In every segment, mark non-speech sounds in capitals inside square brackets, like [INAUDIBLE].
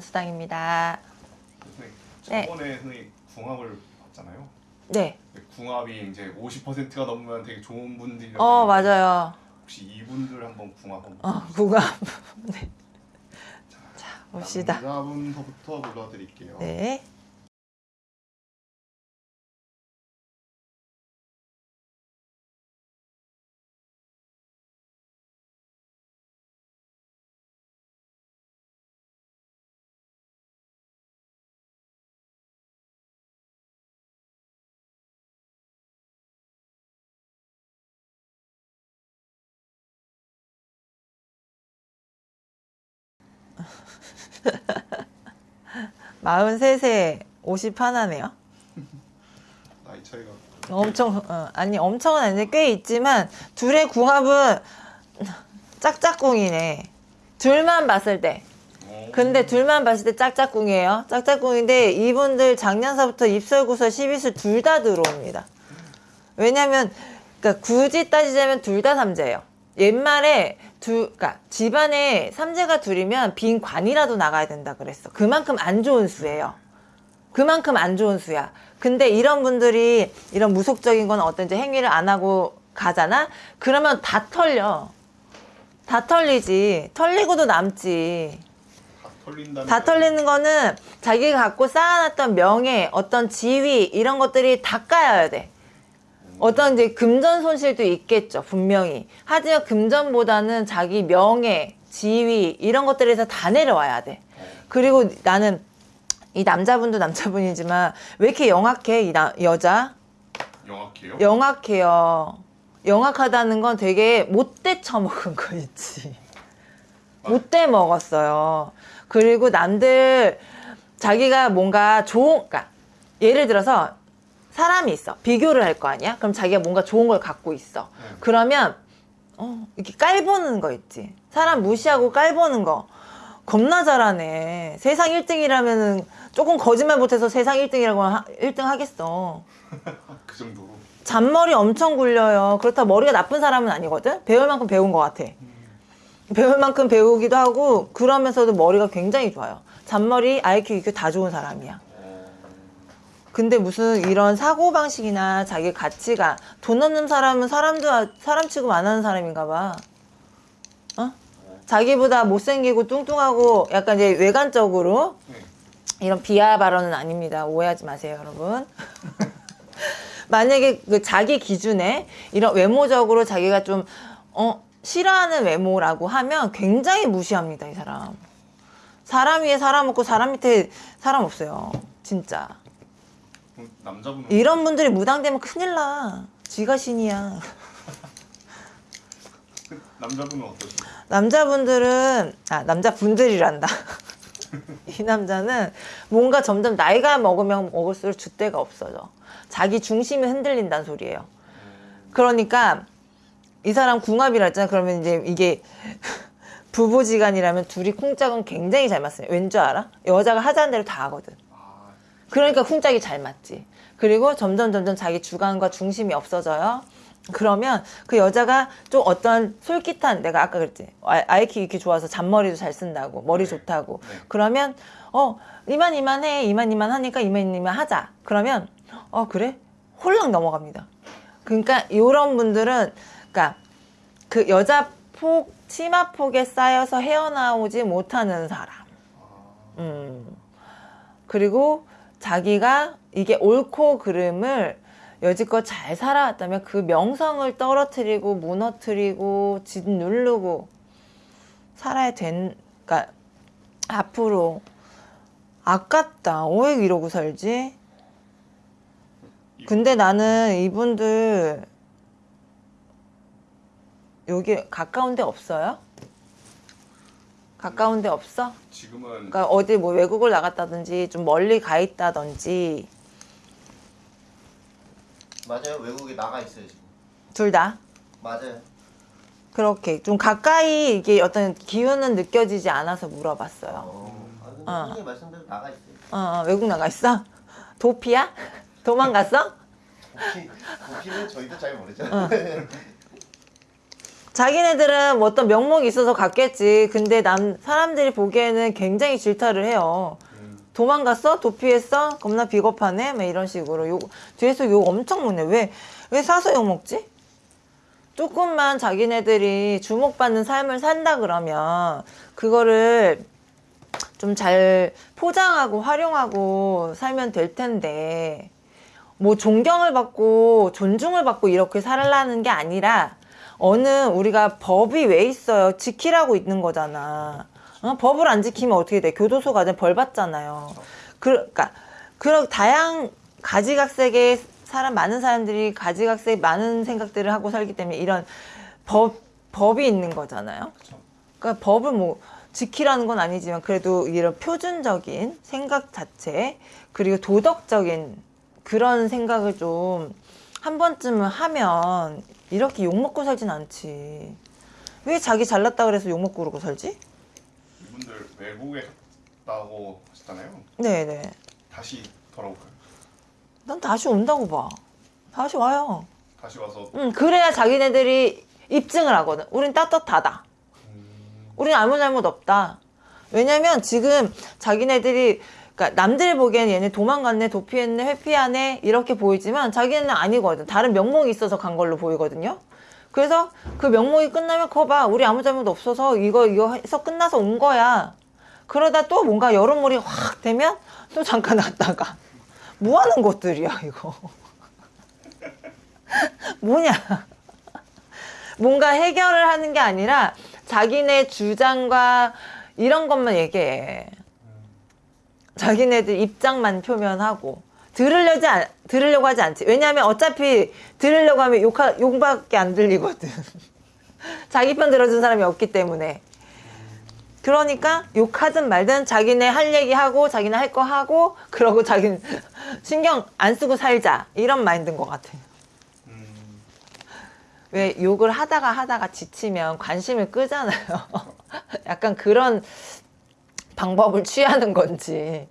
좋은 수당입니다. 선생님, 네. 저번에 선생님 궁합을 봤잖아요. 네. 궁합이 이제 50%가 넘으면 되게 좋은 분들이 어, 맞아요. 혹시 이분들 한번 궁합 한번 어, 구감. [LAUGHS] 네. 자, 봅시다. 남자분부터 불러드릴게요. 네. 마흔세 세 오십 하나네요. 나이 차이가 엄청 어, 아니 엄청은 아닌데 꽤 있지만 둘의 궁합은 짝짝꿍이네. 둘만 봤을 때. 어, 근데 둘만 봤을 때 짝짝꿍이에요. 짝짝꿍인데 이분들 작년서부터 입설구설 12술 둘 다 들어옵니다. 왜냐면 그러니까 굳이 따지자면 둘 다 삼재예요. 옛말에 두 그러니까 집안에 삼재가 둘이면 빈 관이라도 나가야 된다 그랬어. 그만큼 안 좋은 수예요. 그만큼 안 좋은 수야. 근데 이런 분들이 이런 무속적인 건 어떤 이제 행위를 안 하고 가잖아? 그러면 다 털려. 다 털리지. 털리고도 남지. 다 털린다는 다 털리는 거는 자기가 갖고 쌓아놨던 명예, 어떤 지위, 이런 것들이 다 까여야 돼. 어떤 이제 금전 손실도 있겠죠, 분명히. 하지만 금전보다는 자기 명예, 지위, 이런 것들에서 다 내려와야 돼. 그리고 나는 이 남자분도 남자분이지만 왜 이렇게 영악해, 이 나, 여자? 영악해요? 영악해요. 영악하다는 건 되게 못돼 처먹은 거 있지. 못돼 먹었어요. 그리고 남들 자기가 뭔가 좋은, 그러니까 예를 들어서 사람이 있어. 비교를 할 거 아니야? 그럼 자기가 뭔가 좋은 걸 갖고 있어. 네. 그러면 어, 이렇게 깔보는 거 있지. 사람 무시하고 깔보는 거. 겁나 잘하네. 세상 1등이라면은 조금 거짓말 못해서 세상 1등이라고 하, 1등 하겠어. [LAUGHS] 그 정도로 잔머리 엄청 굴려요. 그렇다 머리가 나쁜 사람은 아니거든? 배울 만큼 배운 것 같아. 배울 만큼 배우기도 하고, 그러면서도 머리가 굉장히 좋아요. 잔머리, IQ, EQ 다 좋은 사람이야. 어, 근데 무슨 이런 사고방식이나 자기 가치가 돈 없는 사람은 사람도, 사람 취급 안 하는 사람인가 봐. 어? 자기보다 못생기고 뚱뚱하고 약간 이제 외관적으로 네. 이런 비하 발언은 아닙니다. 오해하지 마세요, 여러분. [LAUGHS] 만약에 그 자기 기준에 이런 외모적으로 자기가 좀, 어, 싫어하는 외모라고 하면 굉장히 무시합니다, 이 사람. 사람 위에 사람 없고 사람 밑에 사람 없어요. 진짜. 그럼 남자분은 이런 분들이 무당되면 큰일 나. 지가 신이야. 그 남자분은 어떠신가요? 남자분들은, 아, 남자분들이란다. [LAUGHS] 이 남자는 뭔가 점점 나이가 먹으면 먹을수록 줏대가 없어져. 자기 중심이 흔들린다는 소리예요. 그러니까 이 사람 궁합이라 했잖아. 그러면 이제 이게 [LAUGHS] 부부지간이라면 둘이 쿵짝은 굉장히 잘 맞어요. 왠줄 알아? 여자가 하자는 대로 다 하거든. 아, 그러니까 쿵짝이 잘 맞지. 그리고 점점 점점 자기 주관과 중심이 없어져요. 그러면 그 여자가 좀 어떤 솔깃한 내가 아까 그랬지 아- IQ 이렇게 좋아서 잔머리도 잘 쓴다고 머리 네. 좋다고 네. 그러면 어 이만 이만 해 이만 이만 하니까 이만 이만 하자 그러면 어 그래 홀랑 넘어갑니다 그러니까 이런 분들은 그러니까 그 여자 폭 치마 폭에 쌓여서 헤어나오지 못하는 사람 음. 그리고 자기가 이게 옳고 그름을 여지껏 잘 살아왔다면 그 명성을 떨어뜨리고 무너뜨리고 짓누르고 살아야 된, 그러니까 앞으로 아깝다. 왜 이러고 살지? 근데 나는 이분들 여기 가까운 데 없어요? 가까운 데 없어? 지금은 그러니까 어디 뭐 외국을 나갔다든지 좀 멀리 가 있다든지 맞아요. 외국에 나가 있어요 지금. 둘 다 맞아요. 그렇게 좀 가까이 이게 어떤 기운은 느껴지지 않아서 물어봤어요. 어. 아, 어. 선생님 말씀대로 나가 있어요. 어, 어, 외국 나가 있어? 도피야? 도망갔어? 도피, 도피는 저희도 잘 모르죠. 어. [LAUGHS] 자기네들은 뭐 어떤 명목이 있어서 갔겠지. 근데 남 사람들이 보기에는 굉장히 질타를 해요. 음, 도망갔어? 도피했어? 겁나 비겁하네? 막 이런 식으로 욕 뒤에서 욕 엄청 먹네. 왜 왜 사서 욕 먹지? 조금만 자기네들이 주목받는 삶을 산다 그러면 그거를 좀 잘 포장하고 활용하고 살면 될 텐데 뭐 존경을 받고 존중을 받고 이렇게 살라는 게 아니라 어느 우리가 법이 왜 있어요? 지키라고 있는 거잖아. 어? 법을 안 지키면 어떻게 돼? 교도소 가면 벌 받잖아요. 그, 그러니까 그런 다양 가지각색의 사람 많은 사람들이 가지각색 많은 생각들을 하고 살기 때문에 이런 법 법이 있는 거잖아요. 그러니까 법을 뭐 지키라는 건 아니지만 그래도 이런 표준적인 생각 자체 그리고 도덕적인 그런 생각을 좀 한 번쯤은 하면 이렇게 욕 먹고 살진 않지. 왜 자기 잘났다 그래서 욕 먹고 그러고 살지? 이분들 외국에 갔다고 하셨잖아요. 네네. 다시 돌아올까요? 난 다시 온다고 봐. 다시 와요. 다시 와서 응, 그래야 자기네들이 입증을 하거든. 우린 떳떳하다. 음, 우린 아무 잘못 없다. 왜냐면 지금 자기네들이 그러니까 남들 보기엔 얘네 도망갔네, 도피했네, 회피하네 이렇게 보이지만 자기네는 아니거든. 다른 명목이 있어서 간 걸로 보이거든요. 그래서 그 명목이 끝나면 거 봐. 우리 아무 잘못 없어서 이거 이거 해서 끝나서 온 거야. 그러다 또 뭔가 여론몰이 확 되면 또 잠깐 왔다가 뭐 하는 것들이야 이거. [LAUGHS] 뭐냐. 뭔가 해결을 하는 게 아니라 자기네 주장과 이런 것만 얘기해. 자기네들 입장만 표면하고 들으려지 않, 들으려고 하지 않지. 왜냐하면 어차피 들으려고 하면 욕하, 욕밖에 안 들리거든. [LAUGHS] 자기 편 들어준 사람이 없기 때문에. 그러니까 욕하든 말든 자기네 할 얘기 하고 자기네 할 거 하고 그러고 자기는 [LAUGHS] 신경 안 쓰고 살자 이런 마인드인 것 같아. 음, 왜 욕을 하다가 하다가 지치면 관심을 끄잖아요. [LAUGHS] 약간 그런 방법을 취하는 건지.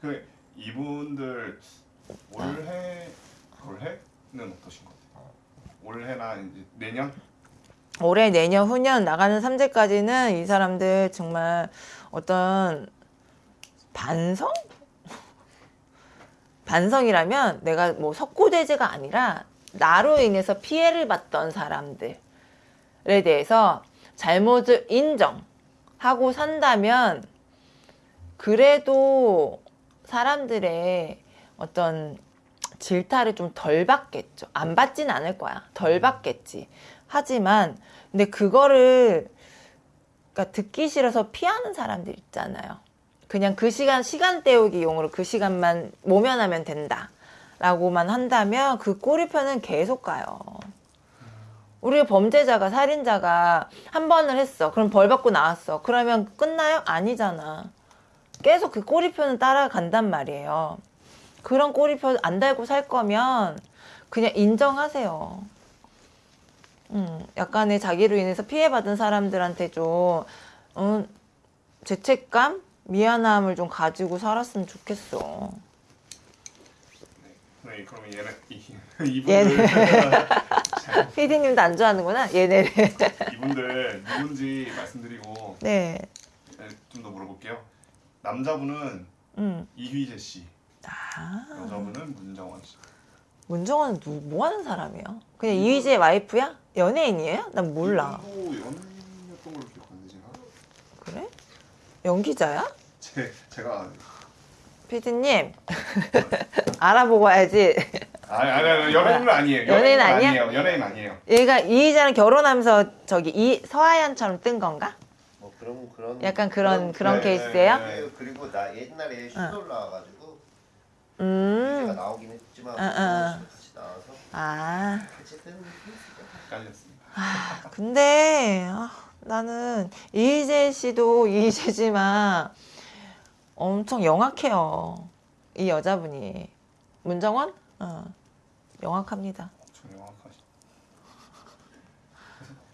그 이분들 올해 올해는 어떠신 것 같아요? 올해나 이제 내년 올해, 내년, 후년 나가는 3제까지는 이 사람들 정말 어떤 반성? 반성이라면 내가 뭐 석고대죄가 아니라 나로 인해서 피해를 봤던 사람들에 대해서 잘못을 인정 하고 산다면 그래도 사람들의 어떤 질타를 좀 덜 받겠죠. 안 받진 않을 거야. 덜 받겠지. 하지만 근데 그거를 그러니까 듣기 싫어서 피하는 사람들 있잖아요. 그냥 그 시간 시간 때우기 용으로 그 시간만 모면하면 된다 라고만 한다면 그 꼬리표는 계속 가요. 우리 범죄자가 살인자가 한 번을 했어. 그럼 벌 받고 나왔어. 그러면 끝나요? 아니잖아. 계속 그 꼬리표는 따라간단 말이에요. 그런 꼬리표 안 달고 살 거면 그냥 인정하세요. 음, 약간의 자기로 인해서 피해받은 사람들한테 좀 음, 죄책감, 미안함을 좀 가지고 살았으면 좋겠어. 네, 그러면 얘네 이, [LAUGHS] 이분들 [LAUGHS] 피디님도 안 좋아하는구나. 얘네를. [LAUGHS] 이분들 누군지 말씀드리고 네. 좀 더 물어볼게요. 남자분은 음. 이휘재 씨, 아, 여자분은 문정원 씨. 문정원은 누, 뭐 하는 사람이야? 그냥 이휘재 와이프야? 연예인이에요? 난 몰라. 연이었던 걸로 기억하는데 제가 그래? 연기자야? 제 제가 피디님 [LAUGHS] 알아보고 와야지. 아니 아니 아니 연예인은 아니에요. 연예인 아니야? 아니에요. 연예인 아니에요. 얘가 이휘재랑 결혼하면서 저기 이 서하연처럼 뜬 건가? 뭐 그런 그런 약간 그런 그런 네, 케이스예요? 네, 그리고, 그리고 나 옛날에 슈돌 나와가지고 제가 음. 나오긴 했지만 응, 응. 같이 나와서 아. 어쨌든 재밌었죠. 헷갈렸습니다. 근데 아, 나는 이희재 씨도 이희재지만 엄청 영악해요. 이 여자분이 문정원? 어, 영악합니다.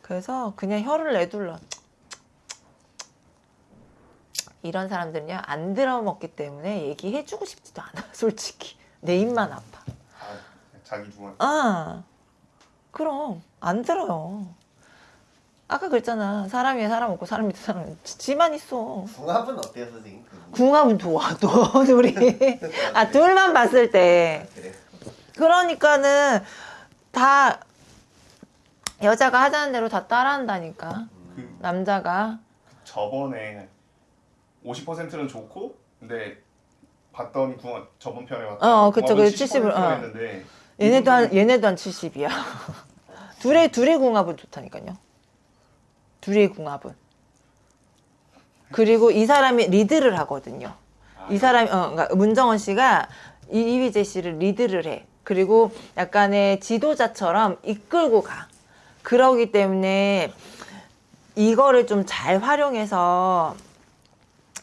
그래서 그냥 혀를 내둘러. 이런 사람들은요 안 들어먹기 때문에 얘기해주고 싶지도 않아. [LAUGHS] 솔직히 내 입만 아파. 아, 자기 중앙. 아 그럼 안 들어요. 아까 그랬잖아. 사람 위에 사람 없고 사람 밑에 사람 지- 지만 있어. 궁합은 어때요 선생님? 그 궁합은 좋아 또 [LAUGHS] 둘이. 아 둘만 봤을 때. 그래. 그러니까는 다 여자가 하자는 대로 다 따라한다니까. 그 남자가. 저번에 50%는 좋고 근데 봤더니 궁합 저번 편에 봤더니 어, 그쵸, 그 70 을, 70% 어. 했는데 얘네도 한 얘네도 한 70이야. [LAUGHS] 둘의 둘의 궁합은 좋다니까요. 둘의 궁합은. 그리고 이 사람이 리드를 하거든요. 아, 이 사람이 어, 그러니까 문정원 씨가 이- 이휘재 씨를 리드를 해. 그리고 약간의 지도자처럼 이끌고 가. 그러기 때문에 이거를 좀 잘 활용해서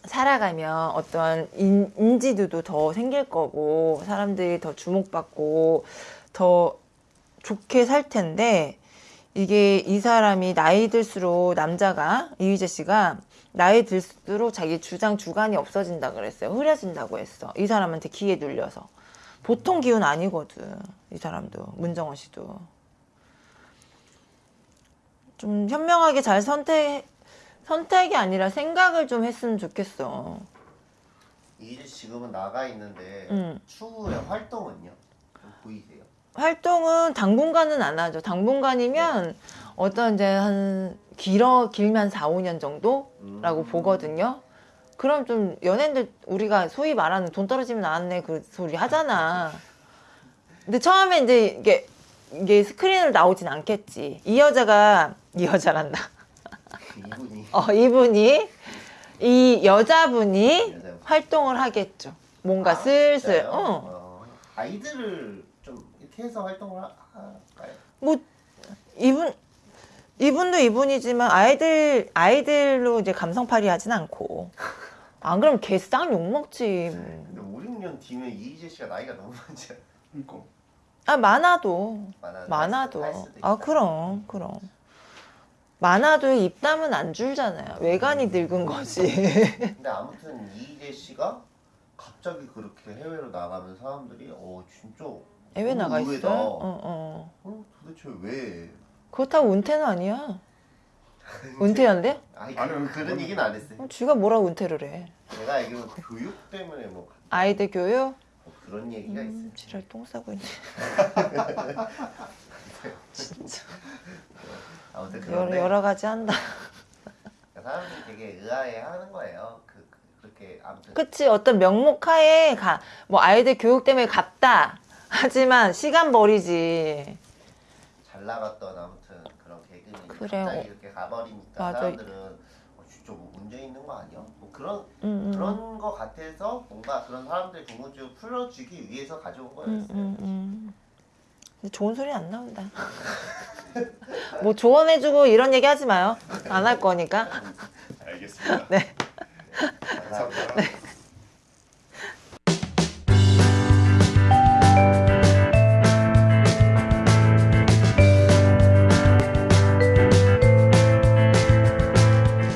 살아가면 어떤 인, 인지도도 더 생길 거고 사람들이 더 주목받고 더 좋게 살 텐데 이게 이 사람이 나이 들수록 남자가 이휘재 씨가 나이 들수록 자기 주장 주관이 없어진다 그랬어요. 흐려진다고 했어. 이 사람한테 기에 눌려서 보통 기운 아니거든. 이 사람도 문정원 씨도 좀 현명하게 잘 선택 선택이 아니라 생각을 좀 했으면 좋겠어. 이제 지금은 나가 있는데 음. 추후에 활동은요? 좀 보이세요? 활동은 당분간은 안 하죠. 당분간이면 어떤 이제 한 길어 길면 4, 5년 정도라고 음. 보거든요. 그럼 좀 연예인들 우리가 소위 말하는 돈 떨어지면 나왔네 그 소리 하잖아. 근데 처음에 이제 이게 이게 스크린으로 나오진 않겠지. 이 여자가 이 여자란다. 이분이 어 이분이 이 여자분이 여자분. 활동을 하겠죠. 뭔가 아, 슬슬. 어. 어. 아이들을 좀 이렇게 해서 활동을 하- 할까요? 뭐 이분 이분도 이분이지만 아이들 아이들로 이제 감성팔이 하진 않고 안 그러면 개쌍 욕 먹지. 근데 5, 6년 뒤면 이희재 씨가 나이가 너무 많지? 그러니까 아 많아도 많아도 아. 그럼 그럼 많아도 입담은 안 줄잖아요. 외관이 늙은 거지. [LAUGHS] 근데 아무튼 이희재 씨가 갑자기 그렇게 해외로 나가면 사람들이 어 진짜 해외 너무 나가. 있어요. 어, 어. 어, 도대체 왜? 그렇다고 은퇴는 아니야. [LAUGHS] 은퇴한대? 아니, 그, 그런 그건- 얘기는 안 했어요. 어, 쥐가 뭐라고 은퇴를 해? 내가 알기로 교육 때문에 뭐, 아이들 교육? 뭐 그런 얘기가 음, 있어요. 지랄 똥 싸고 있네. [LAUGHS] 진짜 아무튼 여러, 그런데 여러 가지 한다. [LAUGHS] 사람들이 되게 의아해하는 거예요. 그, 그 그렇게 아무튼 그치 어떤 명목하에 가 뭐 아이들 교육 때문에 갔다 하지만 시간 버리지 잘 나갔던 아무튼 그런 개그맨이 그래요. 갑자기 이렇게 가버리니까 맞아. 사람들은 어, 진짜 뭐 문제 있는 거 아니야? 뭐 그런 음, 음. 그런 거 같아서 뭔가 그런 사람들 궁금증을 풀어주기 위해서 가져온 거였어요. 음, 음, 음. 근데 좋은 소리 안 나온다 [LAUGHS] 뭐 조언해주고 이런 얘기 하지 마요 안 할 거니까 [LAUGHS] 알겠습니다. 네